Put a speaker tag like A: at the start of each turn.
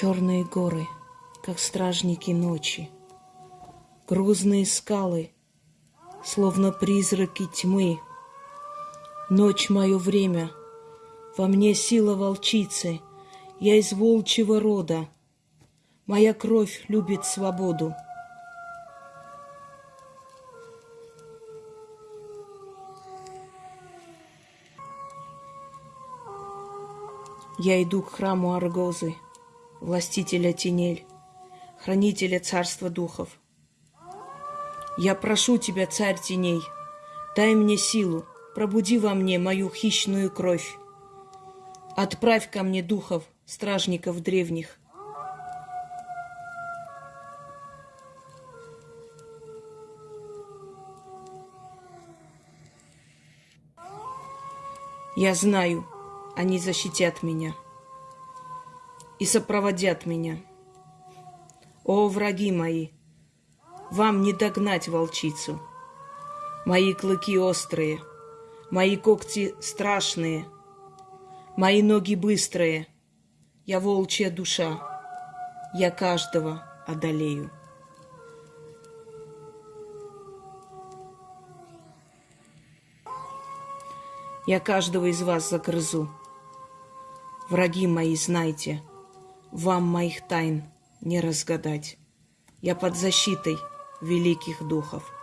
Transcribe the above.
A: Черные горы, как стражники ночи, Грузные скалы, словно призраки тьмы. Ночь — мое время, во мне сила волчицы, Я из волчьего рода, моя кровь любит свободу. Я иду к храму Аргозы, властителя тенель, хранителя царства духов. Я прошу тебя, царь теней, дай мне силу, пробуди во мне мою хищную кровь. Отправь ко мне духов, стражников древних. Я знаю, они защитят меня и сопроводят меня. О, враги мои, вам не догнать волчицу. Мои клыки острые, мои когти страшные, мои ноги быстрые. Я волчья душа, я каждого одолею. Я каждого из вас загрызу. Враги мои, знайте, вам моих тайн не разгадать. Я под защитой великих духов.